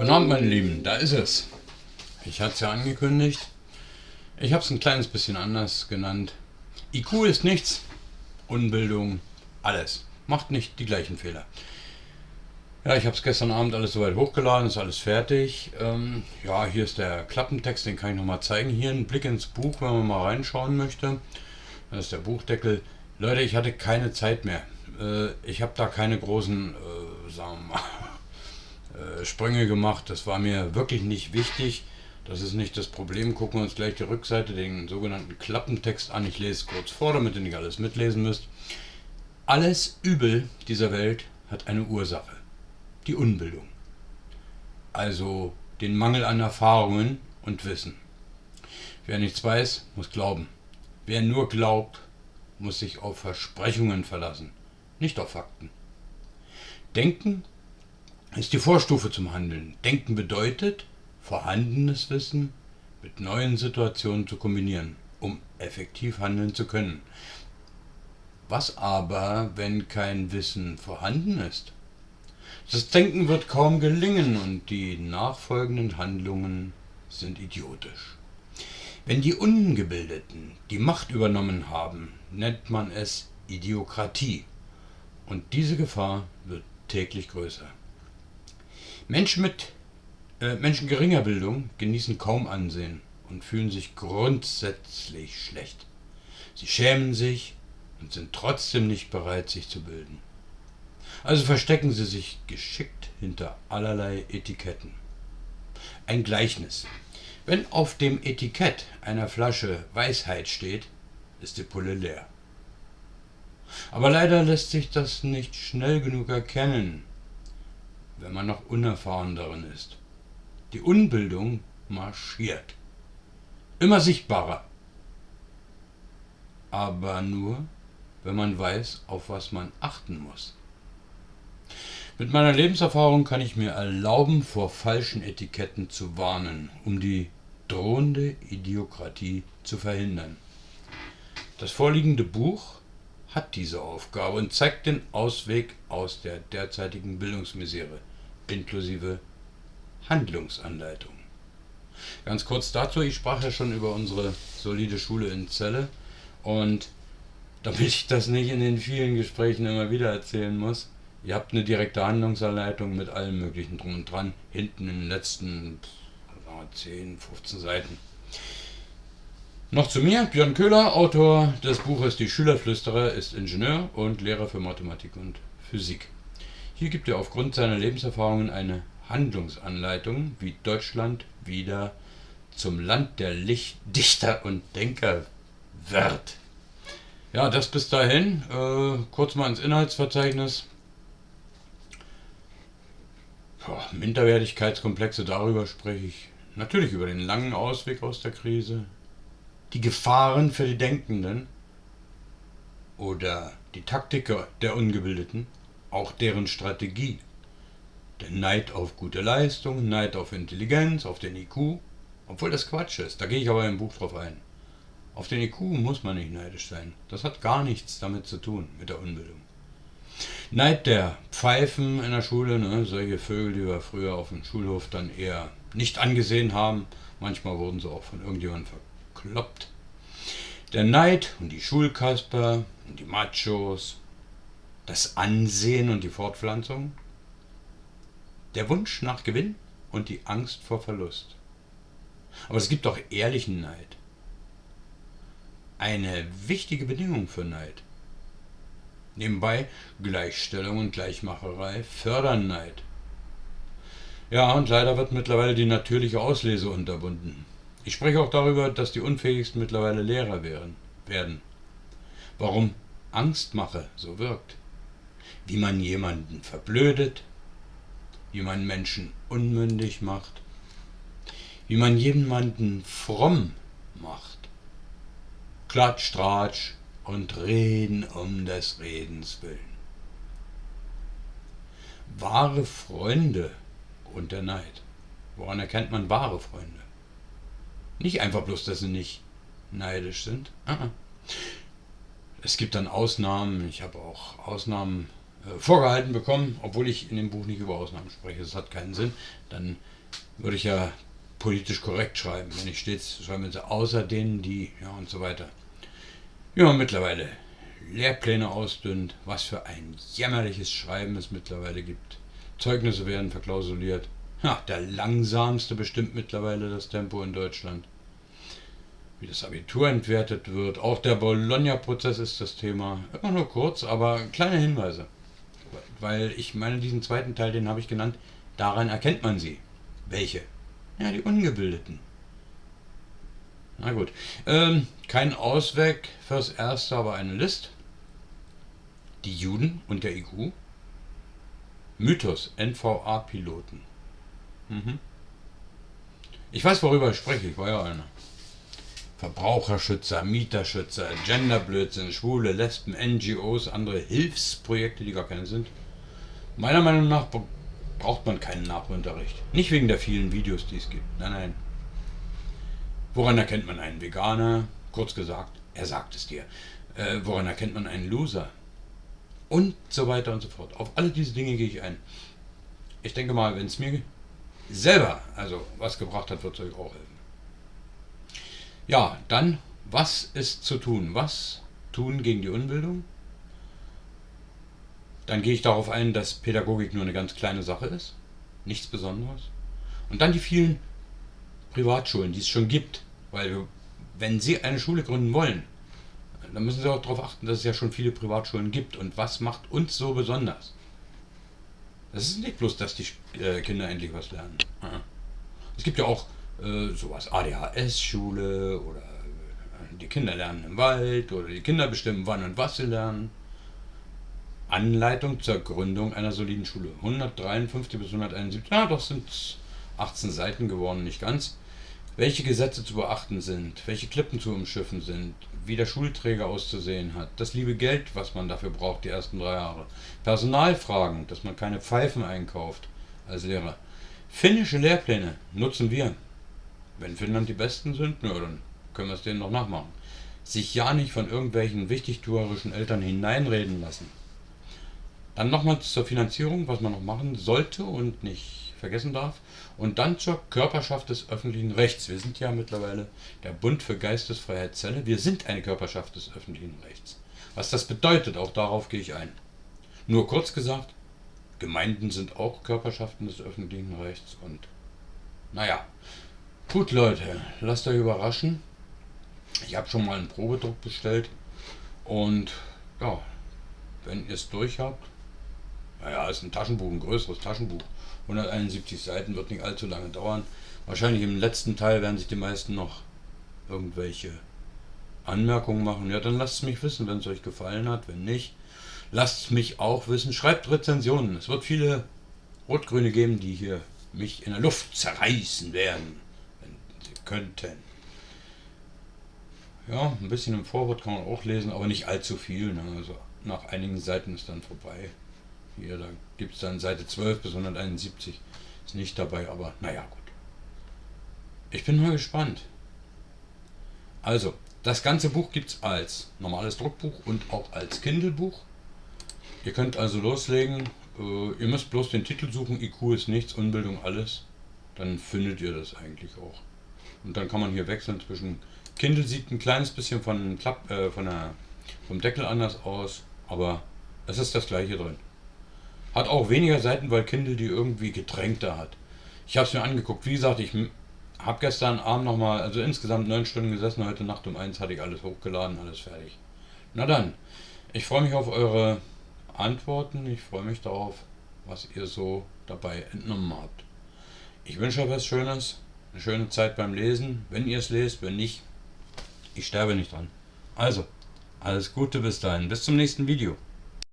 Guten Abend, meine Lieben, da ist es. Ich hatte es ja angekündigt. Ich habe es ein kleines bisschen anders genannt. IQ ist nichts, Unbildung alles. Macht nicht die gleichen Fehler. Ja, ich habe es gestern Abend alles soweit hochgeladen, ist alles fertig. Ähm, ja, hier ist der Klappentext, den kann ich nochmal zeigen. Hier ein Blick ins Buch, wenn man mal reinschauen möchte. Das ist der Buchdeckel. Leute, ich hatte keine Zeit mehr. Äh, ich habe da keine großen, äh, sagen wir mal, Sprünge gemacht. Das war mir wirklich nicht wichtig. Das ist nicht das Problem. Gucken wir uns gleich die Rückseite, den sogenannten Klappentext an. Ich lese es kurz vor, damit ihr nicht alles mitlesen müsst. Alles Übel dieser Welt hat eine Ursache. Die Unbildung. Also den Mangel an Erfahrungen und Wissen. Wer nichts weiß, muss glauben. Wer nur glaubt, muss sich auf Versprechungen verlassen, nicht auf Fakten. Denken ist die Vorstufe zum Handeln. Denken bedeutet, vorhandenes Wissen mit neuen Situationen zu kombinieren, um effektiv handeln zu können. Was aber, wenn kein Wissen vorhanden ist? Das Denken wird kaum gelingen und die nachfolgenden Handlungen sind idiotisch. Wenn die Ungebildeten die Macht übernommen haben, nennt man es Idiokratie. Und diese Gefahr wird täglich größer. Menschen mit äh, Menschen geringer Bildung genießen kaum Ansehen und fühlen sich grundsätzlich schlecht. Sie schämen sich und sind trotzdem nicht bereit, sich zu bilden. Also verstecken sie sich geschickt hinter allerlei Etiketten. Ein Gleichnis. Wenn auf dem Etikett einer Flasche Weisheit steht, ist die Pulle leer. Aber leider lässt sich das nicht schnell genug erkennen, wenn man noch unerfahren darin ist. Die Unbildung marschiert. Immer sichtbarer. Aber nur, wenn man weiß, auf was man achten muss. Mit meiner Lebenserfahrung kann ich mir erlauben, vor falschen Etiketten zu warnen, um die drohende Idiokratie zu verhindern. Das vorliegende Buch hat diese Aufgabe und zeigt den Ausweg aus der derzeitigen Bildungsmisere, inklusive Handlungsanleitung. Ganz kurz dazu, ich sprach ja schon über unsere solide Schule in Celle und damit ich das nicht in den vielen Gesprächen immer wieder erzählen muss, ihr habt eine direkte Handlungsanleitung mit allem möglichen drum und dran, hinten in den letzten 10, 15 Seiten. Noch zu mir, Björn Köhler, Autor des Buches Die Schülerflüsterer, ist Ingenieur und Lehrer für Mathematik und Physik. Hier gibt er aufgrund seiner Lebenserfahrungen eine Handlungsanleitung, wie Deutschland wieder zum Land der Licht Dichter und Denker wird. Ja, das bis dahin. Äh, kurz mal ins Inhaltsverzeichnis. Boah, Minderwertigkeitskomplexe, darüber spreche ich Natürlich über den langen Ausweg aus der Krise, die Gefahren für die Denkenden oder die Taktiker der Ungebildeten, auch deren Strategie. Der Neid auf gute Leistung, Neid auf Intelligenz, auf den IQ, obwohl das Quatsch ist, da gehe ich aber im Buch drauf ein. Auf den IQ muss man nicht neidisch sein. Das hat gar nichts damit zu tun, mit der Unbildung. Neid der Pfeifen in der Schule, ne, solche Vögel, die wir früher auf dem Schulhof dann eher nicht angesehen haben. Manchmal wurden sie auch von irgendjemandem verkloppt. Der Neid und die Schulkasper und die Machos, das Ansehen und die Fortpflanzung, der Wunsch nach Gewinn und die Angst vor Verlust. Aber es gibt auch ehrlichen Neid. Eine wichtige Bedingung für Neid. Nebenbei Gleichstellung und Gleichmacherei fördern Neid. Ja, und leider wird mittlerweile die natürliche Auslese unterbunden. Ich spreche auch darüber, dass die Unfähigsten mittlerweile Lehrer werden. werden. Warum Angstmache so wirkt. Wie man jemanden verblödet, wie man Menschen unmündig macht, wie man jemanden fromm macht. Klatsch, Tratsch und Reden um des Redens willen. Wahre Freunde und der Neid. Woran erkennt man wahre Freunde? Nicht einfach bloß, dass sie nicht neidisch sind. Es gibt dann Ausnahmen. Ich habe auch Ausnahmen vorgehalten bekommen, obwohl ich in dem Buch nicht über Ausnahmen spreche. Das hat keinen Sinn. Dann würde ich ja politisch korrekt schreiben. Wenn ich stets schreiben würde, außer denen, die, ja und so weiter. Ja, mittlerweile Lehrpläne ausdünnt, was für ein jämmerliches Schreiben es mittlerweile gibt. Zeugnisse werden verklausuliert. Ja, der langsamste bestimmt mittlerweile das Tempo in Deutschland. Wie das Abitur entwertet wird. Auch der Bologna-Prozess ist das Thema. Immer nur kurz, aber kleine Hinweise. Weil ich meine, diesen zweiten Teil, den habe ich genannt, daran erkennt man sie. Welche? Ja, die Ungebildeten. Na gut. Ähm, kein Ausweg fürs Erste, aber eine List. Die Juden und der IQ. Mythos, NVA-Piloten. Mhm. Ich weiß, worüber ich spreche, ich war ja einer. Verbraucherschützer, Mieterschützer, Genderblödsinn, Schwule, Lesben, NGOs, andere Hilfsprojekte, die gar keine sind. Meiner Meinung nach braucht man keinen Nachunterricht. Nicht wegen der vielen Videos, die es gibt. Nein, nein. Woran erkennt man einen Veganer? Kurz gesagt, er sagt es dir. Äh, woran erkennt man einen Loser? Und so weiter und so fort. Auf alle diese Dinge gehe ich ein. Ich denke mal, wenn es mir selber also was gebracht hat, wird es euch auch helfen. Ja, dann, was ist zu tun? Was tun gegen die Unbildung? Dann gehe ich darauf ein, dass Pädagogik nur eine ganz kleine Sache ist, nichts Besonderes. Und dann die vielen Privatschulen, die es schon gibt. Weil wenn Sie eine Schule gründen wollen, dann müssen Sie auch darauf achten, dass es ja schon viele Privatschulen gibt. Und was macht uns so besonders? Das ist nicht bloß, dass die äh, Kinder endlich was lernen. Es gibt ja auch äh, sowas, ADHS-Schule oder äh, die Kinder lernen im Wald oder die Kinder bestimmen, wann und was sie lernen. Anleitung zur Gründung einer soliden Schule. 153 bis 171, ja, doch sind 18 Seiten geworden, nicht ganz. Welche Gesetze zu beachten sind, welche Klippen zu umschiffen sind, wie der Schulträger auszusehen hat, das liebe Geld, was man dafür braucht, die ersten drei Jahre. Personalfragen, dass man keine Pfeifen einkauft als Lehrer. Finnische Lehrpläne nutzen wir. Wenn Finnland die besten sind, na, dann können wir es denen noch nachmachen. Sich ja nicht von irgendwelchen wichtigtuerischen Eltern hineinreden lassen. Dann nochmals zur Finanzierung, was man noch machen sollte und nicht vergessen darf. Und dann zur Körperschaft des öffentlichen Rechts. Wir sind ja mittlerweile der Bund für Geistesfreiheit Zelle. Wir sind eine Körperschaft des öffentlichen Rechts. Was das bedeutet, auch darauf gehe ich ein. Nur kurz gesagt, Gemeinden sind auch Körperschaften des öffentlichen Rechts und naja. Gut Leute, lasst euch überraschen. Ich habe schon mal einen Probedruck bestellt und ja, wenn ihr es durch habt, naja, ist ein Taschenbuch, ein größeres Taschenbuch. 171 Seiten wird nicht allzu lange dauern. Wahrscheinlich im letzten Teil werden sich die meisten noch irgendwelche Anmerkungen machen. Ja, dann lasst es mich wissen, wenn es euch gefallen hat. Wenn nicht, lasst es mich auch wissen. Schreibt Rezensionen. Es wird viele Rot-Grüne geben, die hier mich in der Luft zerreißen werden, könnten. Ja, ein bisschen im Vorwort kann man auch lesen, aber nicht allzu viel. Ne? Also nach einigen Seiten ist dann vorbei. Hier, da gibt es dann Seite 12 bis 171. Ist nicht dabei, aber naja, gut. Ich bin mal gespannt. Also, das ganze Buch gibt es als normales Druckbuch und auch als Kindle-Buch. Ihr könnt also loslegen. Äh, ihr müsst bloß den Titel suchen. IQ ist nichts, Unbildung alles. Dann findet ihr das eigentlich auch. Und dann kann man hier wechseln zwischen. Kindle sieht ein kleines bisschen von, Klapp, äh, von der, vom Deckel anders aus, aber es ist das gleiche drin. Hat auch weniger Seiten, weil Kindle die irgendwie getränkter hat. Ich habe es mir angeguckt. Wie gesagt, ich habe gestern Abend nochmal, also insgesamt neun Stunden gesessen. Heute Nacht um eins hatte ich alles hochgeladen, alles fertig. Na dann, ich freue mich auf eure Antworten. Ich freue mich darauf, was ihr so dabei entnommen habt. Ich wünsche euch was Schönes, eine schöne Zeit beim Lesen, wenn ihr es lest, wenn nicht, ich sterbe nicht dran. Also, alles Gute bis dahin, bis zum nächsten Video.